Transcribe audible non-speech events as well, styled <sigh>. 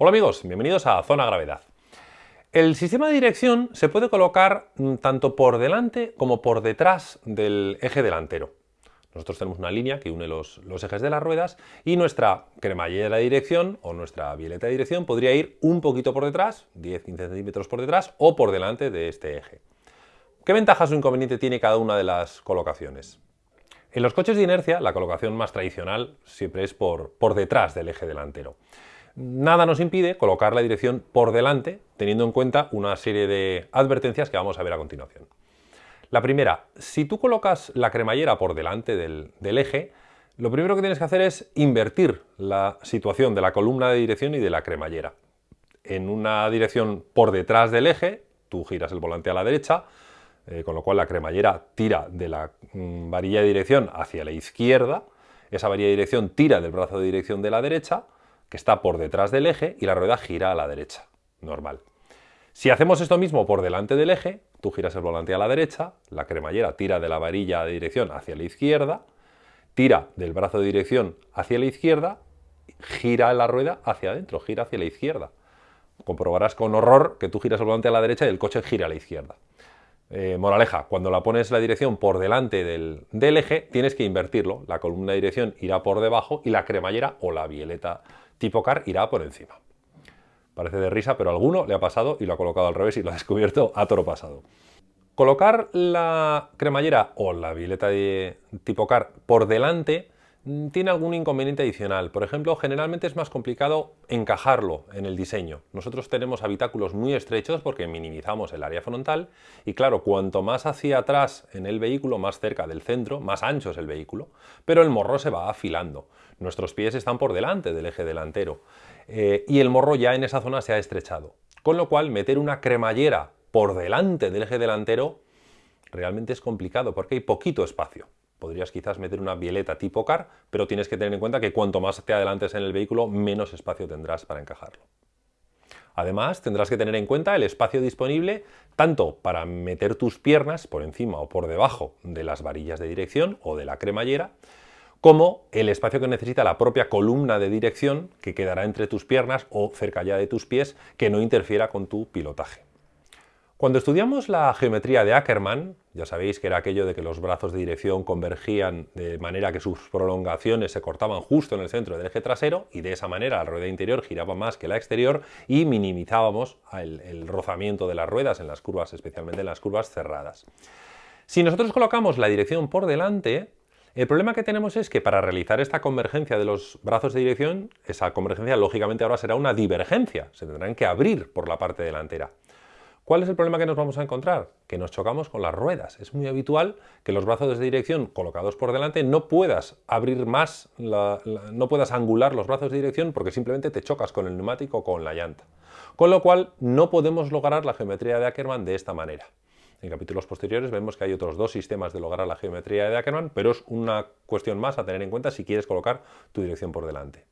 Hola amigos, bienvenidos a Zona Gravedad. El sistema de dirección se puede colocar mm, tanto por delante como por detrás del eje delantero. Nosotros tenemos una línea que une los, ejes de las ruedas y nuestra cremallera de dirección o nuestra violeta de dirección podría ir un poquito por detrás, 10-15 centímetros por detrás o por delante de este eje. ¿Qué ventajas o inconveniente tiene cada una de las colocaciones? En los coches de inercia la colocación más tradicional siempre es por, por detrás del eje delantero nada nos impide colocar la dirección por delante, teniendo en cuenta una serie de advertencias que vamos a ver a continuación. La primera, si tú colocas la cremallera por delante del, eje, lo primero que tienes que hacer es invertir la situación de la columna de dirección y de la cremallera. En una dirección por detrás del eje, tú giras el volante a la derecha, eh, con lo cual la cremallera tira de la mm, varilla de dirección hacia la izquierda, esa varilla de dirección tira del brazo de dirección de la derecha, que está por detrás del eje y la rueda gira a la derecha, normal. Si hacemos esto mismo por delante del eje, tú giras el volante a la derecha, la cremallera tira de la varilla de dirección hacia la izquierda, tira del brazo de dirección hacia la izquierda, gira la rueda hacia adentro, gira hacia la izquierda. Comprobarás con horror que tú giras el volante a la derecha y el coche gira a la izquierda. Eh, moraleja, cuando la pones la dirección por delante del, del, eje, tienes que invertirlo. La columna de dirección irá por debajo y la cremallera o la violeta tipo car irá por encima. Parece de risa, pero alguno le ha pasado y lo ha colocado al revés y lo ha <laughs> descubierto a toro pasado. Colocar la cremallera o la violeta de tipo car por delante tiene algún inconveniente adicional. Por ejemplo, generalmente es más complicado encajarlo en el diseño. Nosotros tenemos habitáculos muy estrechos porque minimizamos el área frontal y claro, cuanto más hacia atrás en el vehículo, más cerca del centro, más ancho es el vehículo, pero el morro se va afilando. Nuestros pies están por delante del eje delantero eh, y el morro ya en esa zona se ha estrechado. Con lo cual, meter una cremallera por delante del eje delantero realmente es complicado porque hay poquito espacio. Podrías quizás meter una violeta tipo car, pero tienes que tener en cuenta que cuanto más te adelantes en el vehículo, menos espacio tendrás para encajarlo. Además, tendrás que tener en cuenta el espacio disponible tanto para meter tus piernas por encima o por debajo de las varillas de dirección o de la cremallera, como el espacio que necesita la propia columna de dirección que quedará entre tus piernas o cerca ya de tus pies que no interfiera con tu pilotaje. Cuando estudiamos la geometría de Ackermann, ya sabéis que era aquello de que los brazos de dirección convergían de manera que sus prolongaciones se cortaban justo en el centro del eje trasero y de esa manera la rueda interior giraba más que la exterior y minimizábamos el, el rozamiento de las ruedas en las curvas, especialmente en las curvas cerradas. Si nosotros colocamos la dirección por delante, el problema que tenemos es que para realizar esta convergencia de los brazos de dirección, esa convergencia lógicamente ahora será una divergencia, se tendrán que abrir por la parte delantera. ¿Cuál es el problema que nos vamos a encontrar? Que nos chocamos con las ruedas. Es muy habitual que los brazos de dirección colocados por delante no puedas abrir más, no puedas angular los brazos de dirección porque simplemente te chocas con el neumático o con la llanta. Con lo cual no podemos lograr la geometría de Ackermann de esta manera. En capítulos posteriores vemos que hay otros dos sistemas de lograr la geometría de Ackermann, pero es una cuestión más a tener en cuenta si quieres colocar tu dirección por delante.